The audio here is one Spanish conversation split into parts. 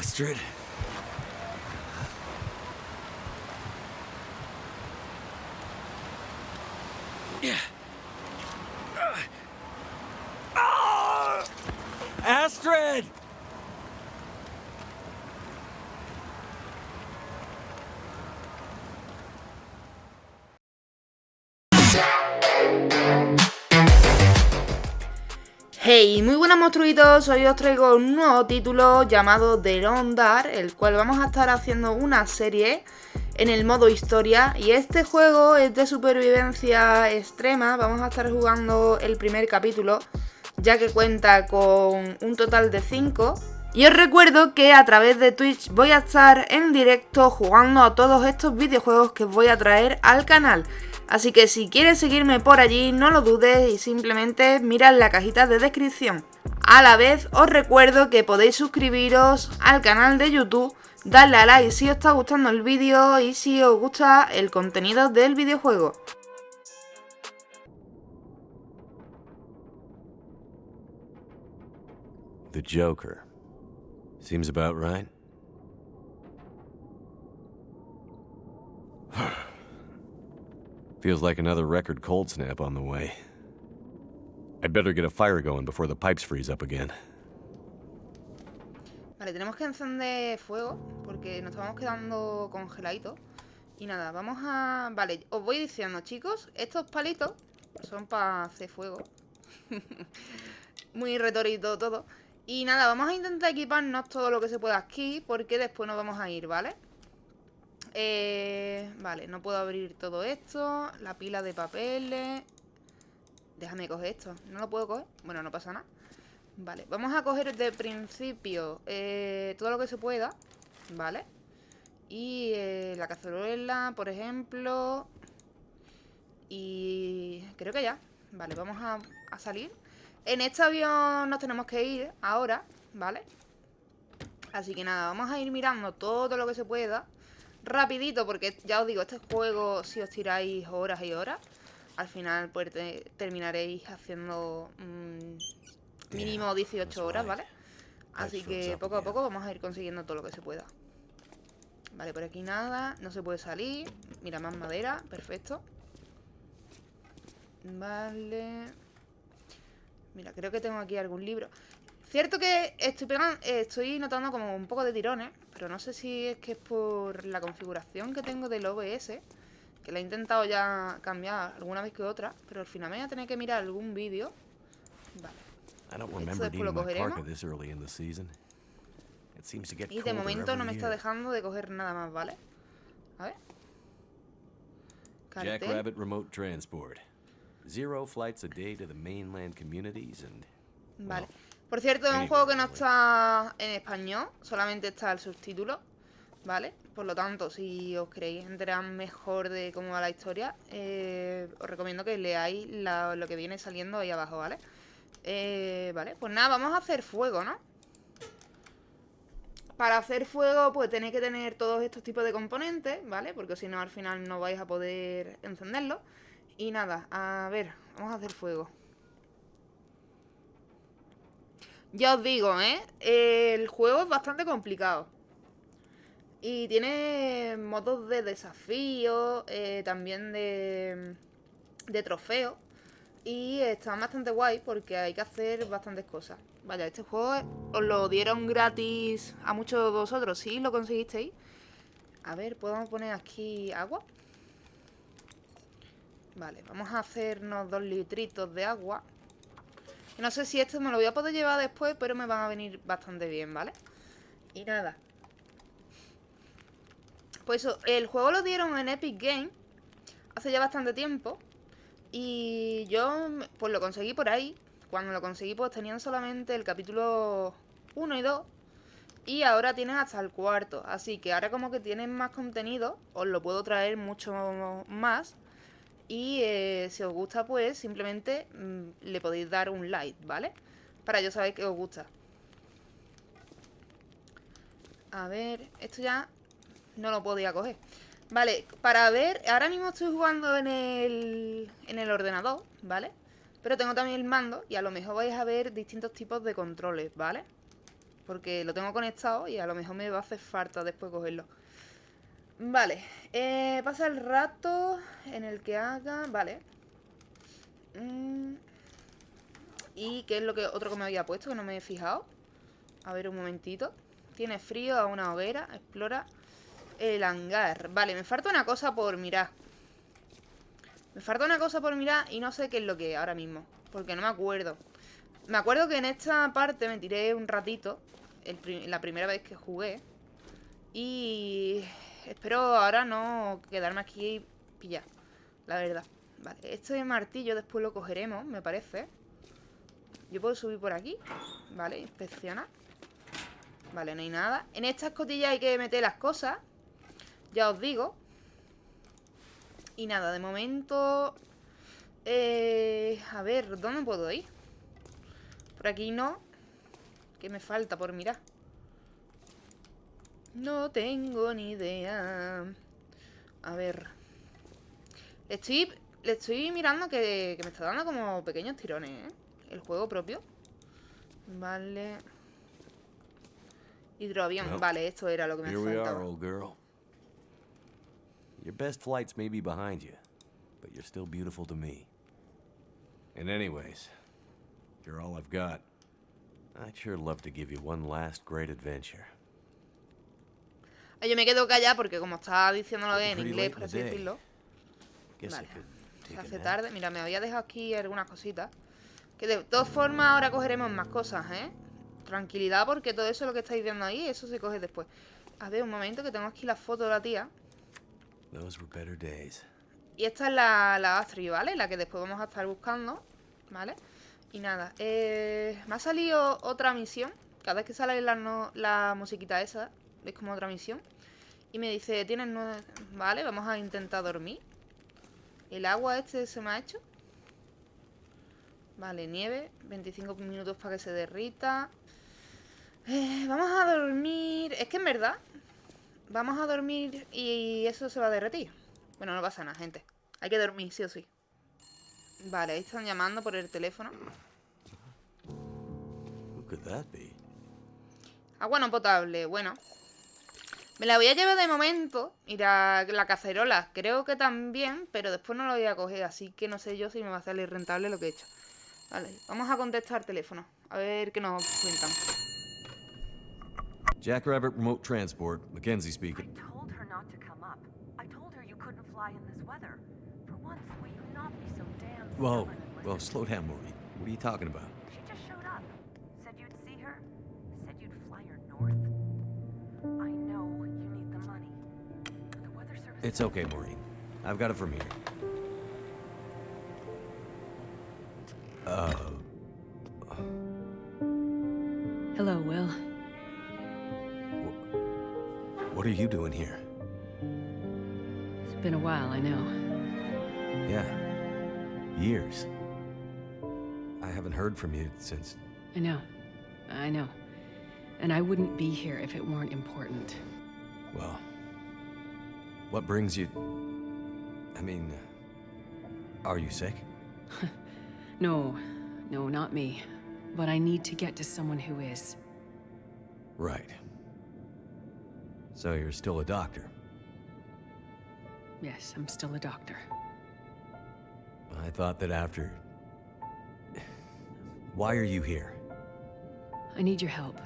Astrid. Hey, muy buenas monstruitos, hoy os traigo un nuevo título llamado The Dar, el cual vamos a estar haciendo una serie en el modo historia. Y este juego es de supervivencia extrema, vamos a estar jugando el primer capítulo ya que cuenta con un total de 5 y os recuerdo que a través de Twitch voy a estar en directo jugando a todos estos videojuegos que voy a traer al canal. Así que si quieres seguirme por allí, no lo dudes y simplemente mira la cajita de descripción. A la vez os recuerdo que podéis suscribiros al canal de YouTube, darle a like si os está gustando el vídeo y si os gusta el contenido del videojuego. The Joker. Seems about right. Feels like another record cold snap on the way. I'd better get a fire going before the pipes freeze up again. Vale, tenemos que encender fuego porque nos estamos quedando congeladitos. Y nada, vamos a... Vale, os voy diciendo, chicos, estos palitos son para hacer fuego. Muy retorito todo. Y nada, vamos a intentar equiparnos todo lo que se pueda aquí porque después nos vamos a ir, ¿vale? Eh, vale, no puedo abrir todo esto. La pila de papeles. Déjame coger esto. ¿No lo puedo coger? Bueno, no pasa nada. Vale, vamos a coger de principio eh, todo lo que se pueda. Vale. Y eh, la cazuela, por ejemplo. Y creo que ya. Vale, vamos a, a salir. En este avión nos tenemos que ir ahora, ¿vale? Así que nada, vamos a ir mirando todo lo que se pueda rapidito, porque ya os digo, este juego, si os tiráis horas y horas, al final pues terminaréis haciendo mm, mínimo 18 horas, ¿vale? Así que poco a poco vamos a ir consiguiendo todo lo que se pueda. Vale, por aquí nada, no se puede salir. Mira, más madera, perfecto. Vale. Mira, creo que tengo aquí algún libro. Cierto que estoy, pegando, eh, estoy notando como un poco de tirones, pero no sé si es que es por la configuración que tengo del OBS, que la he intentado ya cambiar alguna vez que otra, pero al final me voy a tener que mirar algún vídeo. Vale. Esto después lo cogeremos. Y de momento no me está dejando de coger nada más, ¿vale? A ver. Jack Rabbit Remote Transport. Zero flights a day to the mainland communities and... Vale. Por cierto, es un juego que no está en español, solamente está el subtítulo, ¿vale? Por lo tanto, si os queréis enterar mejor de cómo va la historia, eh, os recomiendo que leáis lo que viene saliendo ahí abajo, ¿vale? Eh, vale, pues nada, vamos a hacer fuego, ¿no? Para hacer fuego, pues tenéis que tener todos estos tipos de componentes, ¿vale? Porque si no, al final no vais a poder encenderlo. Y nada, a ver, vamos a hacer fuego. Ya os digo, ¿eh? El juego es bastante complicado. Y tiene modos de desafío, eh, también de, de trofeo. Y está bastante guay porque hay que hacer bastantes cosas. Vaya, este juego os lo dieron gratis a muchos de vosotros. ¿Sí lo conseguisteis? A ver, ¿podemos poner aquí agua? Vale, vamos a hacernos dos litritos de agua. No sé si esto me lo voy a poder llevar después, pero me van a venir bastante bien, ¿vale? Y nada. Pues eso, el juego lo dieron en Epic Game hace ya bastante tiempo. Y yo, pues lo conseguí por ahí. Cuando lo conseguí, pues tenían solamente el capítulo 1 y 2. Y ahora tienen hasta el cuarto. Así que ahora como que tienen más contenido, os lo puedo traer mucho más. Y eh, si os gusta, pues simplemente mm, le podéis dar un like, ¿vale? Para yo saber que os gusta. A ver, esto ya no lo podía coger. Vale, para ver, ahora mismo estoy jugando en el, en el ordenador, ¿vale? Pero tengo también el mando y a lo mejor vais a ver distintos tipos de controles, ¿vale? porque lo tengo conectado y a lo mejor me va a hacer falta después cogerlo. Vale, eh, pasa el rato en el que haga... Vale. Mm. ¿Y qué es lo que otro que me había puesto que no me he fijado? A ver un momentito. Tiene frío a una hoguera. Explora el hangar. Vale, me falta una cosa por mirar. Me falta una cosa por mirar y no sé qué es lo que es ahora mismo. Porque no me acuerdo. Me acuerdo que en esta parte me tiré un ratito. la primera vez que jugué. Y espero ahora no quedarme aquí y pillar. La verdad. Vale, esto de martillo después lo cogeremos, me parece. Yo puedo subir por aquí. Vale, inspeccionar. Vale, no hay nada. En esta escotilla hay que meter las cosas. Ya os digo. Y nada, de momento... Eh, a ver, ¿dónde puedo ir? Por aquí no. ¿Qué me falta por mirar? No tengo ni idea. A ver. Estoy, le estoy mirando que, que me está dando como pequeños tirones, ¿eh? El juego propio. Vale. Hidroavión. Vale, esto era lo que me faltaba. Your best flights may be behind you, but you're still beautiful to me. And anyways, you're all I've got. I'd sure love to give you one last great adventure. Yo me quedo callada porque como estaba diciéndolo en inglés, por así decirlo. Vale. Se hace tarde. Mira, me había dejado aquí algunas cositas. Que de todas formas ahora cogeremos más cosas, ¿eh? Tranquilidad porque todo eso lo que estáis viendo ahí, eso se coge después. A ver, un momento que tengo aquí la foto de la tía. Y esta es la, la Astrid, ¿vale? La que después vamos a estar buscando, ¿vale? Y nada, eh, me ha salido otra misión. Cada vez que sale la, la musiquita esa, es como otra misión. Y me dice, tienes nueve... Vale, vamos a intentar dormir. El agua este se me ha hecho. Vale, nieve. 25 minutos para que se derrita. Eh, vamos a dormir... Es que en verdad Vamos a dormir y eso se va a derretir. Bueno, no pasa nada, gente. Hay que dormir, sí o sí. Vale, ahí están llamando por el teléfono. Agua no potable, bueno. Me la voy a llevar de momento. Y la, la, cacerola creo que también, pero después no la voy a coger. Así que no sé yo si me va a salir rentable lo que he hecho. Vale, vamos a contestar teléfono. A ver qué nos cuentan. Jackrabbit Remote Transport, Mackenzie speaking. I told her not to come up. I told her you couldn't fly in this weather. For once, will you not be so damn Whoa, whoa, slow down, Maureen. What are you talking about? It's okay, Maureen. I've got it from here. Uh... Hello, Will. What are you doing here? It's been a while, I know. Yeah. Years. I haven't heard from you since... I know. I know. And I wouldn't be here if it weren't important. Well... What brings you... I mean... Are you sick? no. No, not me. But I need to get to someone who is. Right. So you're still a doctor? Yes, I'm still a doctor. I thought that after... Why are you here? I need your help.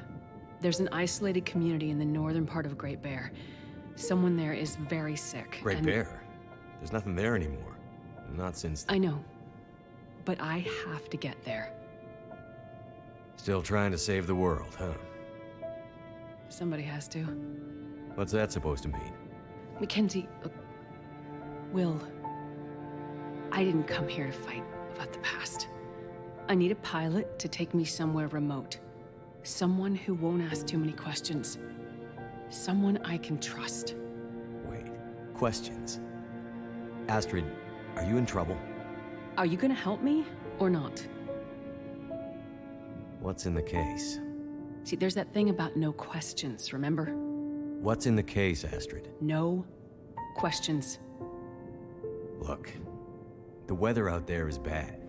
There's an isolated community in the northern part of Great Bear. Someone there is very sick. Great and... Bear? There's nothing there anymore. Not since... I know. But I have to get there. Still trying to save the world, huh? Somebody has to. What's that supposed to mean? Mackenzie, look, Will, I didn't come here to fight about the past. I need a pilot to take me somewhere remote. Someone who won't ask too many questions. Someone I can trust. Wait, questions? Astrid, are you in trouble? Are you gonna help me, or not? What's in the case? See, there's that thing about no questions, remember? What's in the case, Astrid? No questions. Look, the weather out there is bad.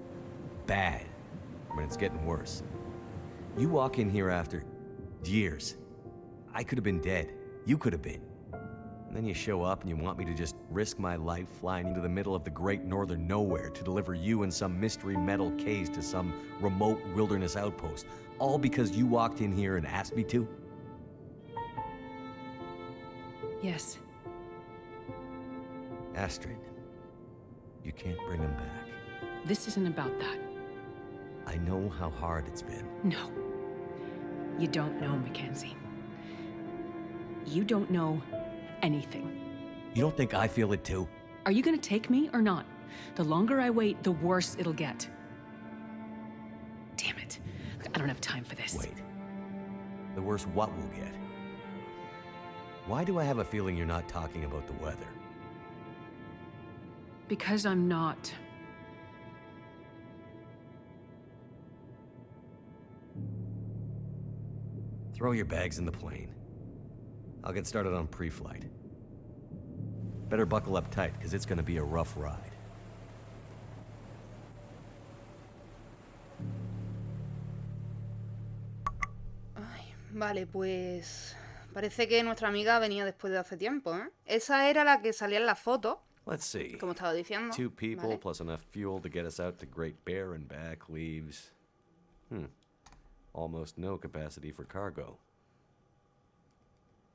Bad. But it's getting worse. You walk in here after... Years. I could have been dead. You could have been. And then you show up and you want me to just risk my life flying into the middle of the great northern nowhere to deliver you and some mystery metal case to some remote wilderness outpost, all because you walked in here and asked me to? Yes. Astrid, you can't bring him back. This isn't about that. I know how hard it's been. No. You don't know, Mackenzie. You don't know anything. You don't think I feel it too? Are you gonna take me or not? The longer I wait, the worse it'll get. Damn it. I don't have time for this. Wait. The worse what we'll get? Why do I have a feeling you're not talking about the weather? Because I'm not. Throw your bags in the plane. I'll get started on pre-flight. Better buckle up tight, because it's gonna be a rough ride. Ay, vale, pues... Parece que nuestra amiga venía después de hace tiempo, ¿eh? Esa era la que salía en la foto, Let's see. como estaba diciendo. Two people Vale. plus enough fuel to get us out to Great Bear and back leaves. Hmm. Almost no capacity for cargo.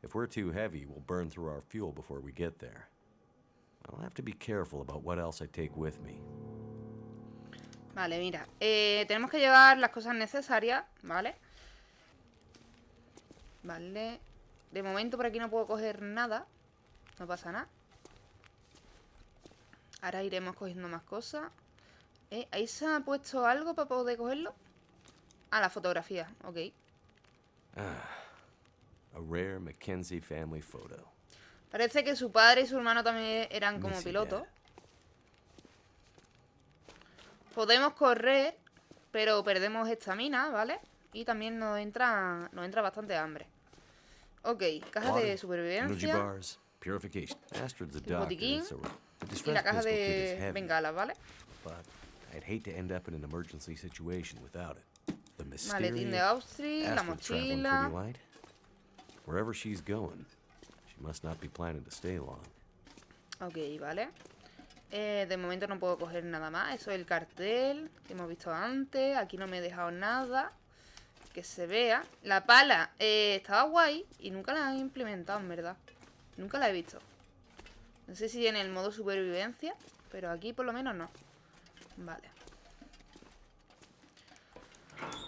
If we're too heavy, we'll burn through our fuel before we get there. I'll have to be careful about what else I take with me. Vale, mira. eh, tenemos que llevar las cosas necesarias, ¿vale? Vale. De momento por aquí no puedo coger nada. No pasa nada. Ahora iremos cogiendo más cosas. Eh, ¿Ahí se ha puesto algo para poder cogerlo? Ah, la fotografía. Ok. A rare Mackenzie family photo. Parece que su padre y su hermano también eran como pilotos. Podemos correr, pero perdemos estamina, ¿vale? Y también nos entra, nos entra bastante hambre. Ok, caja de supervivencia El botiquín y la caja de bengalas, ¿vale? Maletín de Austria, la mochila. Wherever. Ok, vale. Eh, de momento no puedo coger nada más. Eso es el cartel que hemos visto antes. Aquí no me he dejado nada. Que se vea. La pala eh, estaba guay y nunca la han implementado, en verdad. Nunca la he visto. No sé si en el modo supervivencia, pero aquí por lo menos no. Vale.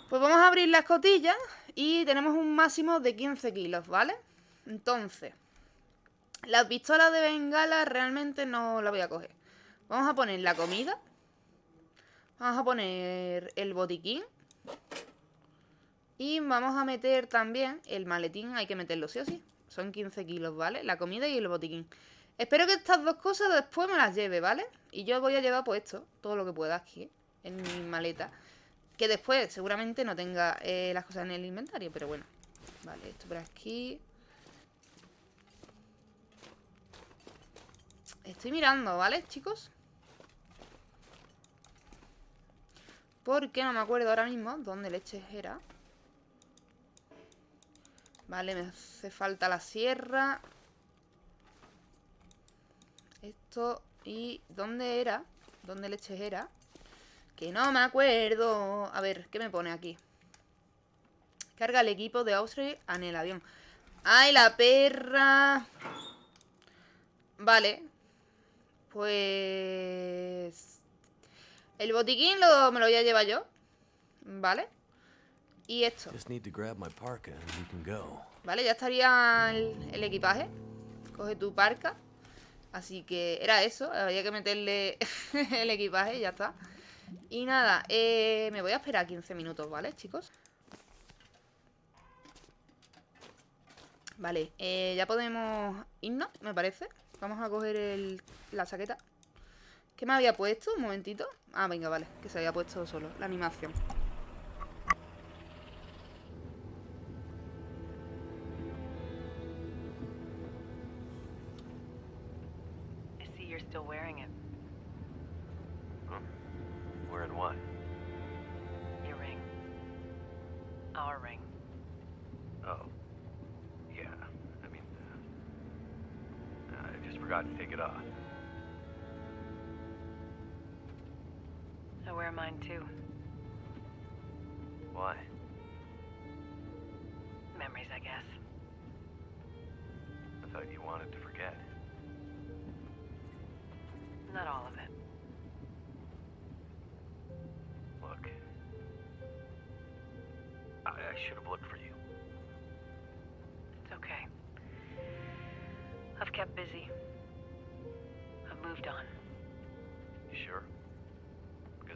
Pues vamos a abrir la escotilla y tenemos un máximo de 15 kilos, ¿vale? Entonces, la pistola de bengala realmente no la voy a coger. Vamos a poner la comida. Vamos a poner el botiquín. Y vamos a meter también el maletín. Hay que meterlo sí o sí. Son 15 kilos, ¿vale? La comida y el botiquín. Espero que estas dos cosas después me las lleve, ¿vale? Y yo voy a llevar pues esto, todo lo que pueda aquí, en mi maleta. Que después seguramente no tenga eh, las cosas en el inventario, pero bueno. Vale, esto por aquí. Estoy mirando, ¿vale, chicos? Porque no me acuerdo ahora mismo dónde leches era. Vale, me hace falta la sierra. Esto y... ¿Dónde era? ¿Dónde leches era? Que no me acuerdo. A ver, ¿qué me pone aquí? Carga el equipo de Austria en el avión. ¡Ay, la perra! Vale. Pues... El botiquín lo, me lo voy a llevar yo. ¿Vale? Y esto. Just need to grab my parka and we can go. Vale, ya estaría el, el equipaje. Coge tu parca. Así que era eso. Había que meterle el equipaje y ya está. Y nada, eh, me voy a esperar 15 minutos, ¿vale, chicos? Vale, eh, ya podemos irnos, me parece. Vamos a coger el, la chaqueta. ¿Qué me había puesto? Un momentito. Ah, venga, vale, que se había puesto solo la animación. I see you're still wearing it. Wearing what? Your ring. Our ring. Oh. Yeah, I mean... Uh, I just forgot to take it off. I wear mine too. Why? Memories, I guess. I thought you wanted to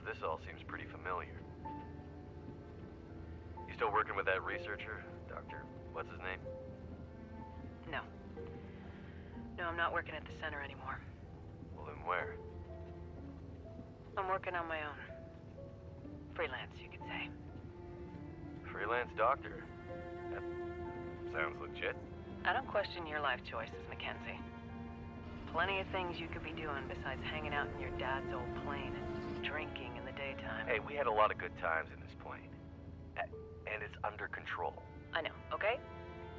this all seems pretty familiar. You still working with that researcher? Doctor, what's his name? No. No, I'm not working at the center anymore. Well, then where? I'm working on my own. Freelance, you could say. Freelance doctor. That sounds legit. I don't question your life choices, Mackenzie. Plenty of things you could be doing besides hanging out in your dad's old plane and drinking the. Hey, we had a lot of good times in this plane. A- And it's under control. I know, okay?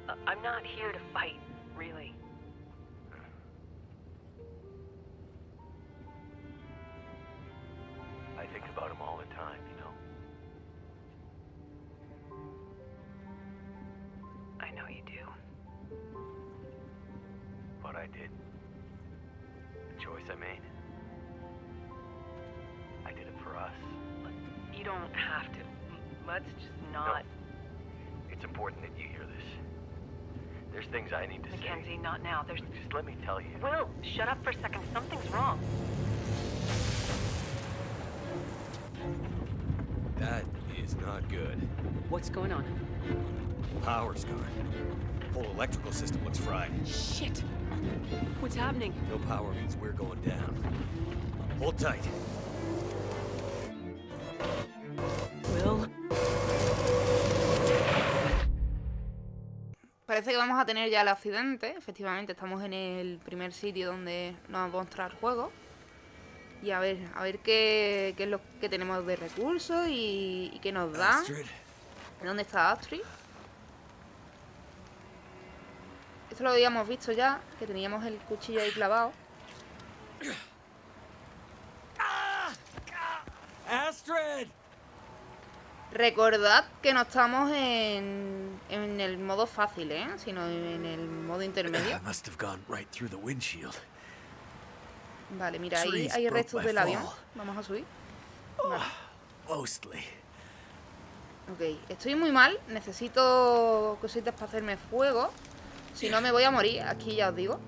Uh, I'm not here to fight, really. I think about him all the time, you know? I know you do. What I did. The choice I made. Don't have to. Let's just not. It's important that you hear this. There's things I need to say. Mackenzie, not now. There's. Just let me tell you. Will, shut up for a second. Something's wrong. That is not good. What's going on? Power's gone. Whole electrical system looks fried. Shit! What's happening? No power means we're going down. Hold tight. Parece que vamos a tener ya el accidente. Efectivamente, estamos en el primer sitio donde nos va a mostrar el juego. Y a ver, a ver qué, qué es lo que tenemos de recursos y, y qué nos da. ¿Dónde está Astrid? Esto lo habíamos visto ya, que teníamos el cuchillo ahí clavado. Astrid! Recordad que no estamos en, en el modo fácil, ¿eh? Sino en el modo intermedio. must have gone right through the windshield. Vale, mira, ahí hay restos del avión. Vamos a subir. Vale. Mostly. Ok, estoy muy mal. Necesito cositas para hacerme fuego. Si no, me voy a morir. Aquí ya os digo.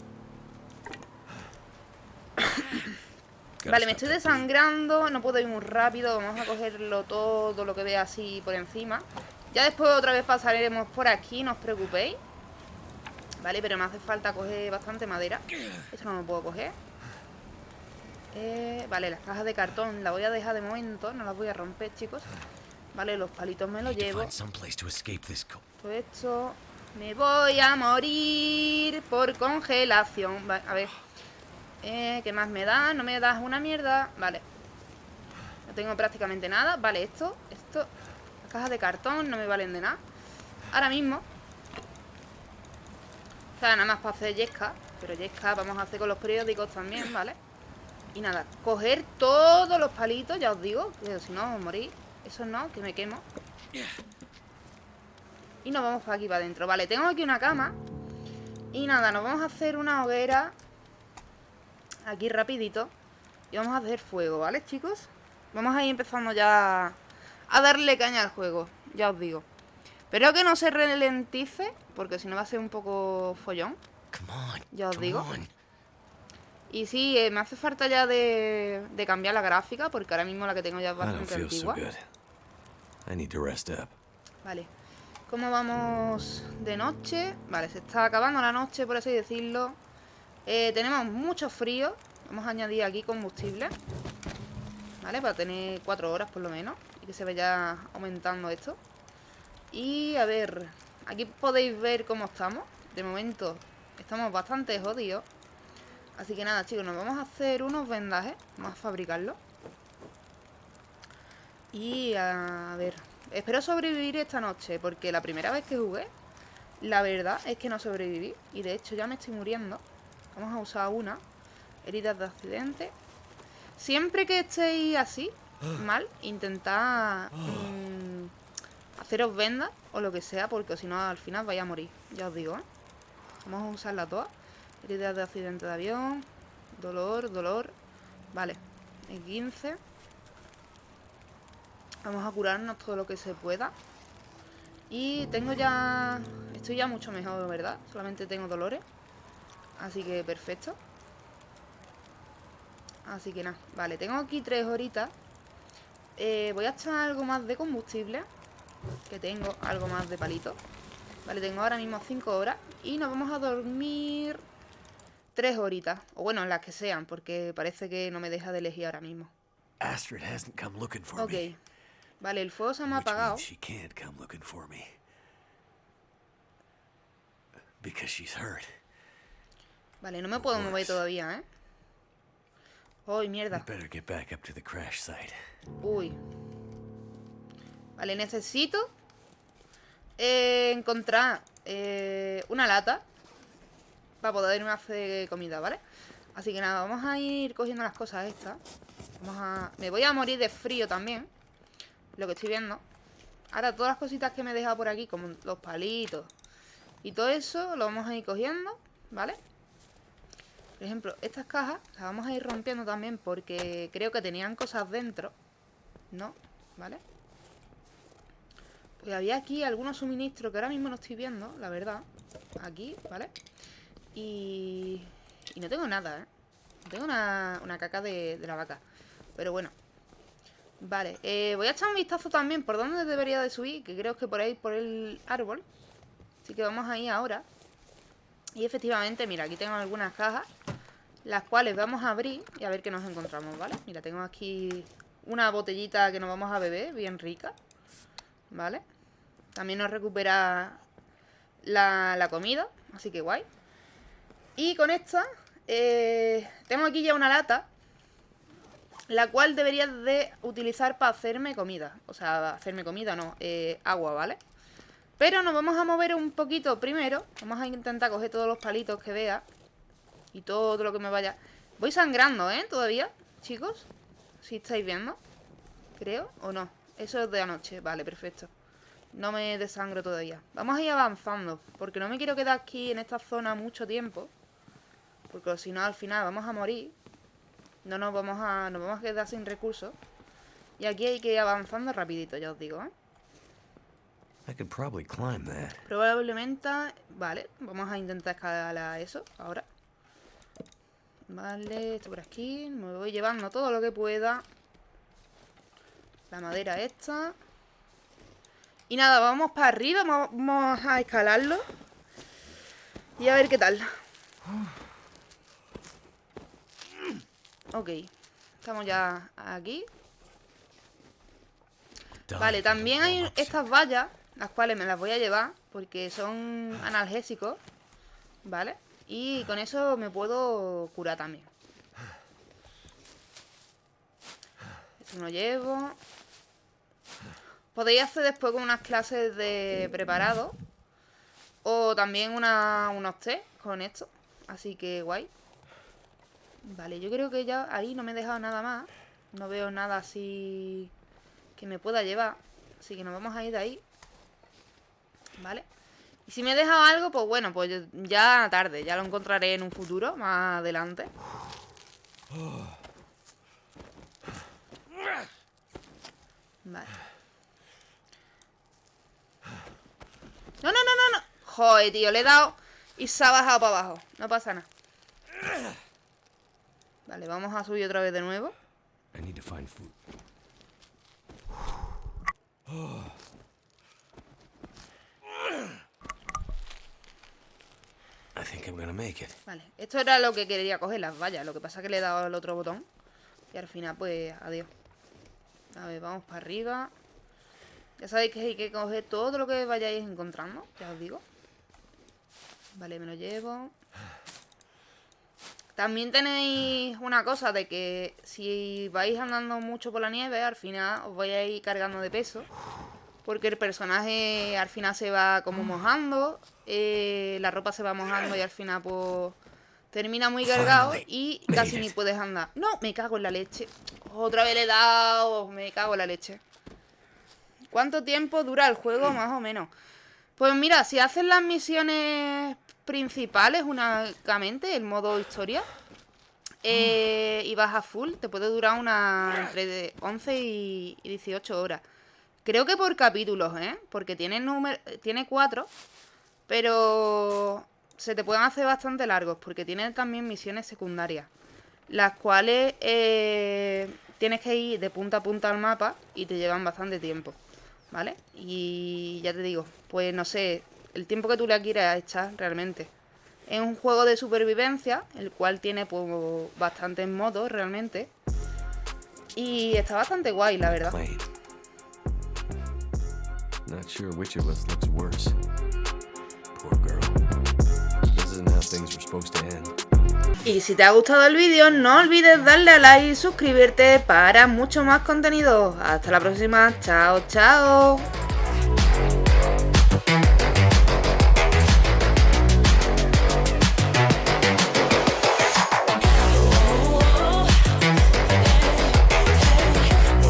Vale, me estoy desangrando. No puedo ir muy rápido. Vamos a cogerlo todo lo que vea así por encima. Ya después otra vez pasaremos por aquí. No os preocupéis. Vale, pero me hace falta coger bastante madera. Esto no lo puedo coger. Eh, vale, las cajas de cartón las voy a dejar de momento. No las voy a romper, chicos. Vale, los palitos me los llevo. Todo esto. Me voy a morir por congelación. Va- a ver. Eh, ¿Qué más me da? No me das una mierda. Vale. No tengo prácticamente nada. Vale, esto. Esto. Las cajas de cartón no me valen de nada. Ahora mismo. O sea, nada más para hacer yesca. Pero yesca vamos a hacer con los periódicos también, ¿vale? Y nada, coger todos los palitos, ya os digo. Que si no, os morís. Eso no, que me quemo. Y nos vamos para aquí, para adentro Vale, tengo aquí una cama Y nada, nos vamos a hacer una hoguera Aquí rapidito Y vamos a hacer fuego, ¿vale, chicos? Vamos a ir empezando ya A darle caña al juego, ya os digo Espero que no se ralentice Porque si no va a ser un poco follón. Ya os digo. Y sí, eh, me hace falta ya de, de cambiar la gráfica Porque ahora mismo la que tengo ya es bastante antigua good. I need to rest up. Vale. ¿Cómo vamos de noche? Vale, se está acabando la noche, por así decirlo. Eh, tenemos mucho frío. Vamos a añadir aquí combustible. Vale, para tener cuatro horas por lo menos. Y que se vaya aumentando esto. Y a ver, aquí podéis ver cómo estamos. De momento estamos bastante jodidos. Así que nada, chicos, nos vamos a hacer unos vendajes. Vamos a fabricarlos. Y a ver, espero sobrevivir esta noche, porque la primera vez que jugué, la verdad es que no sobreviví. Y de hecho ya me estoy muriendo. Vamos a usar una. Heridas de accidente. Siempre que estéis así, mal intentar mm, haceros vendas o lo que sea, porque si no al final vais a morir, ya os digo, ¿eh? Vamos a usarla todas. Heridas de accidente de avión, dolor, dolor. Vale, el 15. Vamos a curarnos todo lo que se pueda. Y tengo ya... Estoy ya mucho mejor, ¿verdad? Solamente tengo dolores. Así que perfecto. Así que nada, vale, tengo aquí tres horitas eh, Voy a echar algo más de combustible Que tengo algo más de palito Vale, tengo ahora mismo cinco horas Y nos vamos a dormir Tres horitas O bueno, las que sean Porque parece que no me deja de elegir ahora mismo Astrid hasn't come looking for Ok me. Vale, el fuego se me ha apagado she can't come looking for me. Because she's hurt. Vale, no me puedo mover todavía, ¿eh? Uy, I mierda better get back up to the crash site. Uy. Vale, necesito eh, encontrar eh, una lata para poderme hacer comida, ¿vale? Así que nada, vamos a ir cogiendo las cosas estas. Vamos a... Me voy a morir de frío también. Lo que estoy viendo. Ahora, todas las cositas que me he dejado por aquí, como los palitos y todo eso, lo vamos a ir cogiendo, ¿vale? Por ejemplo, estas cajas las vamos a ir rompiendo también porque creo que tenían cosas dentro. ¿No? ¿Vale? Pues había aquí algunos suministros que ahora mismo no estoy viendo, la verdad. Aquí, ¿vale? Y... Y no tengo nada, ¿eh? Tengo una, una caca de, de la vaca. Pero bueno. Vale, eh, voy a echar un vistazo también por dónde debería de subir, que creo que por ahí, por el árbol. Así que vamos ahí ahora. Y efectivamente, mira, aquí tengo algunas cajas Las cuales vamos a abrir Y a ver qué nos encontramos, ¿vale? Mira, tengo aquí una botellita que nos vamos a beber Bien rica ¿Vale? También nos recupera la, la comida Así que guay Y con esta eh, Tengo aquí ya una lata La cual debería de utilizar para hacerme comida O sea, hacerme comida no eh, Agua, ¿vale? Pero nos vamos a mover un poquito primero. Vamos a intentar coger todos los palitos que vea. Y todo lo que me vaya... Voy sangrando, ¿eh? Todavía, chicos. Si estáis viendo. Creo, o no. Eso es de anoche. Vale, perfecto. No me desangro todavía. Vamos a ir avanzando. Porque no me quiero quedar aquí en esta zona mucho tiempo. Porque si no, al final vamos a morir. No nos vamos a, nos vamos a quedar sin recursos. Y aquí hay que ir avanzando rapidito, ya os digo, ¿eh? Probablemente... Vale, vamos a intentar escalar eso ahora. Vale, esto por aquí. Me voy llevando todo lo que pueda. La madera esta. Y nada, vamos para arriba. Vamos a escalarlo. Y a ver qué tal. Ok. Estamos ya aquí. Vale, también hay estas vallas las cuales me las voy a llevar porque son analgésicos, ¿vale? Y con eso me puedo curar también. Esto lo llevo. Podéis hacer después con unas clases de preparado. O también una, unos test con esto. Así que guay. Vale, yo creo que ya ahí no me he dejado nada más. No veo nada así que me pueda llevar. Así que nos vamos a ir de ahí. ¿Vale? Y si me he dejado algo, pues bueno, pues ya tarde. Ya lo encontraré en un futuro, más adelante. Vale. No, no, no, no, no. Joder, tío, le he dado y se ha bajado para abajo. No pasa nada. Vale, vamos a subir otra vez de nuevo. Vale, esto era lo que quería coger, las vallas. Lo que pasa es que le he dado el otro botón. Y al final, pues, adiós. A ver, vamos para arriba. Ya sabéis que hay que coger todo lo que vayáis encontrando, ya os digo. Vale, me lo llevo. También tenéis una cosa de que si vais andando mucho por la nieve, al final os vais a ir cargando de peso. Porque el personaje al final se va como mojando, eh, la ropa se va mojando y al final pues termina muy cargado y casi ni puedes andar. No, me cago en la leche. Otra vez le he dado. Me cago en la leche. ¿Cuánto tiempo dura el juego, más o menos? Pues mira, si haces las misiones principales únicamente, el modo historia, eh, y vas a full, te puede durar una entre de 11 y y 18 horas. Creo que por capítulos, ¿eh? Porque tiene, número, tiene cuatro, pero se te pueden hacer bastante largos, porque tiene también misiones secundarias, las cuales eh, tienes que ir de punta a punta al mapa y te llevan bastante tiempo, ¿vale? Y ya te digo, pues no sé, el tiempo que tú le quieras echar realmente. Es un juego de supervivencia, el cual tiene pues bastantes modos realmente. Y está bastante guay, la verdad. Wait. Not sure which of us looks worse. Poor. Y si te ha gustado el vídeo, no olvides darle a like y suscribirte para mucho más contenido. Hasta la próxima. Chao, chao.